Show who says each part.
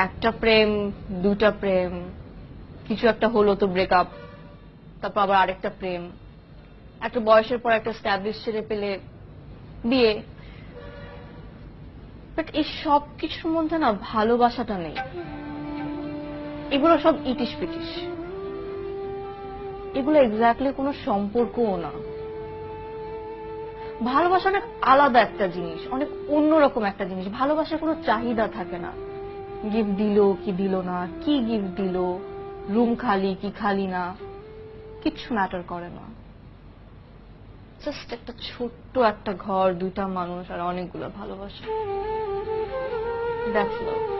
Speaker 1: একটা প্রেম, দুটা প্রেম, কিছু একটা হলো তো ব্রেকআপ তারপর আবার আরেকটা প্রেম। একটা বয়সের পর একটা স্ট্যাবলিশ ছেড়ে পেলে বিয়ে। বাট এই সব কিছুর মধ্যে না ভালোবাসাটা নেই। এগুলো সব ইটিস পিটিস এগুলো এক্স্যাক্টলি কোনো সম্পর্কও না। ভালোবাসা অনেক আলাদা একটা জিনিস, অনেক অন্যরকম একটা জিনিস। ভালোবাসার কোনো চাহিদা থাকে না। গিফট দিল কি দিল না, কি গিফট দিল রুম খালি কি খালি না, কিচ্ছু ম্যাটার করে না। জাস্ট একটা ছোট্ট একটা ঘর দুটা মানুষ আর অনেকগুলো ভালোবাসা। দ্যাটস লাভ